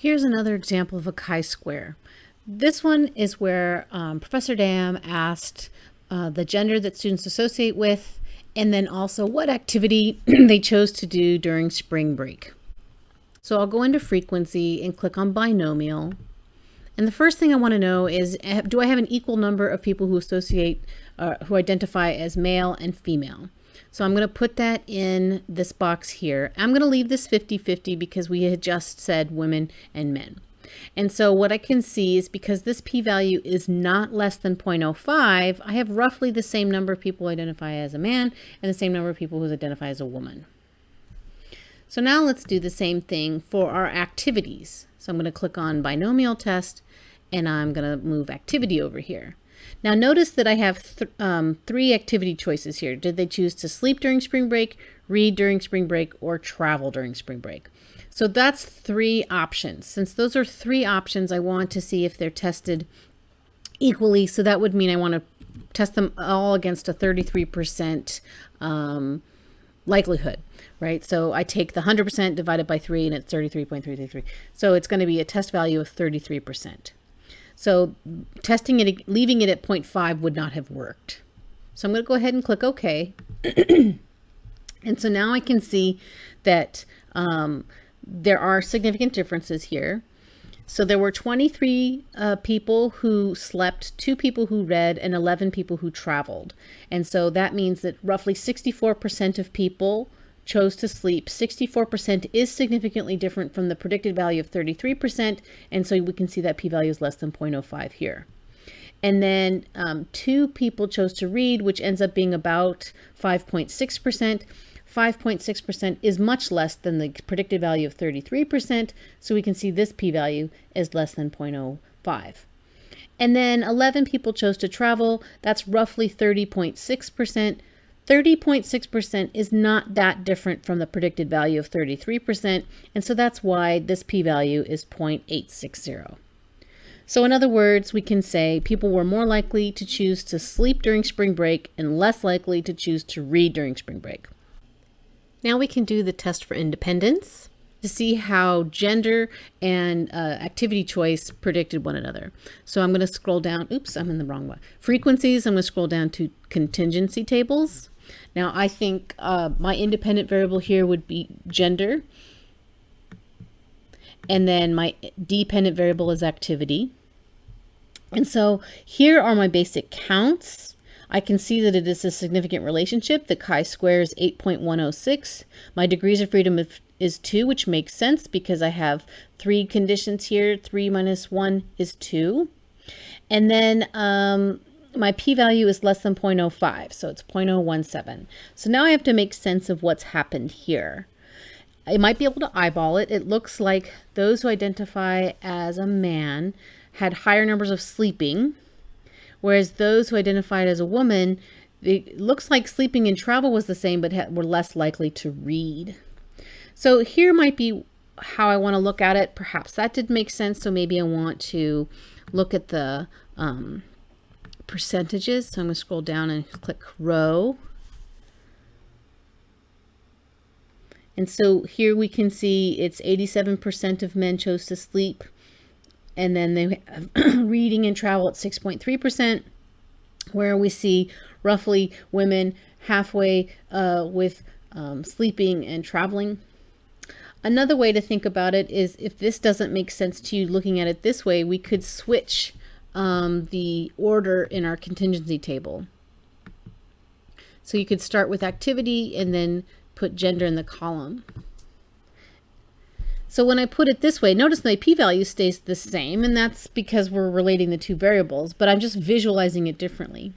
Here's another example of a chi-square. This one is where um, Professor Dam asked uh, the gender that students associate with, and then also what activity they chose to do during spring break. So I'll go into frequency and click on binomial. And the first thing I want to know is, eh, do I have an equal number of people who associate, uh, who identify as male and female? So I'm going to put that in this box here. I'm going to leave this 50-50 because we had just said women and men. And so what I can see is because this p-value is not less than 0.05, I have roughly the same number of people who identify as a man and the same number of people who identify as a woman. So now let's do the same thing for our activities. So I'm going to click on binomial test and I'm going to move activity over here. Now notice that I have th um, three activity choices here. Did they choose to sleep during spring break, read during spring break, or travel during spring break? So that's three options. Since those are three options, I want to see if they're tested equally. So that would mean I want to test them all against a 33% um, likelihood, right? So I take the 100% divided by 3 and it's 33.333. So it's going to be a test value of 33%. So testing it, leaving it at 0.5 would not have worked. So I'm going to go ahead and click OK. and so now I can see that um, there are significant differences here. So there were 23 uh, people who slept, two people who read, and 11 people who traveled. And so that means that roughly 64% of people chose to sleep. 64% is significantly different from the predicted value of 33%, and so we can see that p-value is less than 0.05 here. And then um, two people chose to read, which ends up being about 5.6%. 5.6% is much less than the predicted value of 33%, so we can see this p-value is less than 0.05. And then 11 people chose to travel, that's roughly 30.6%. 30.6% is not that different from the predicted value of 33%, and so that's why this p-value is 0.860. So in other words, we can say people were more likely to choose to sleep during spring break and less likely to choose to read during spring break. Now we can do the test for independence to see how gender and uh, activity choice predicted one another. So I'm going to scroll down. Oops, I'm in the wrong one. Frequencies, I'm going to scroll down to contingency tables. Now I think uh, my independent variable here would be gender. And then my dependent variable is activity. And so here are my basic counts. I can see that it is a significant relationship. The chi-square is 8.106. My degrees of freedom is 2, which makes sense because I have three conditions here. 3 minus 1 is 2. And then um, my p-value is less than 0.05, so it's 0.017. So now I have to make sense of what's happened here. I might be able to eyeball it. It looks like those who identify as a man had higher numbers of sleeping, whereas those who identified as a woman, it looks like sleeping and travel was the same, but were less likely to read. So here might be how I want to look at it. Perhaps that did make sense, so maybe I want to look at the um, percentages. So I'm going to scroll down and click row. And so here we can see it's 87% of men chose to sleep. And then they reading and travel at 6.3%, where we see roughly women halfway uh, with um, sleeping and traveling. Another way to think about it is if this doesn't make sense to you looking at it this way, we could switch um, the order in our contingency table. So you could start with activity and then put gender in the column. So when I put it this way, notice my p-value stays the same, and that's because we're relating the two variables, but I'm just visualizing it differently.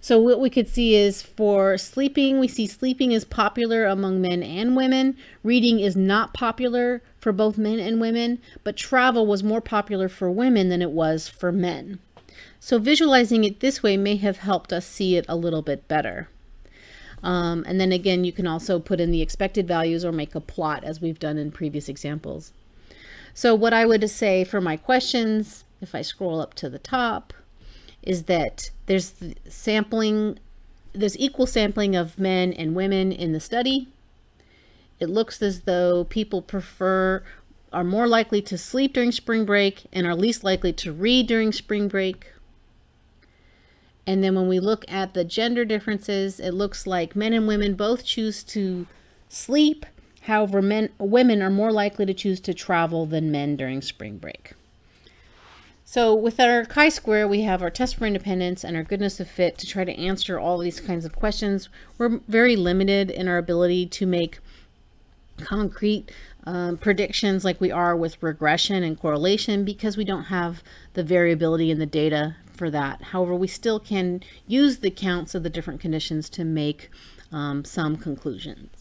So what we could see is for sleeping, we see sleeping is popular among men and women. Reading is not popular for both men and women, but travel was more popular for women than it was for men. So visualizing it this way may have helped us see it a little bit better. Um, and then again, you can also put in the expected values or make a plot as we've done in previous examples. So what I would say for my questions, if I scroll up to the top, is that there's sampling, there's equal sampling of men and women in the study. It looks as though people prefer are more likely to sleep during spring break and are least likely to read during spring break. And then when we look at the gender differences, it looks like men and women both choose to sleep. However, men, women are more likely to choose to travel than men during spring break. So with our chi-square, we have our test for independence and our goodness of fit to try to answer all these kinds of questions. We're very limited in our ability to make concrete um, predictions like we are with regression and correlation because we don't have the variability in the data for that. However, we still can use the counts of the different conditions to make um, some conclusions.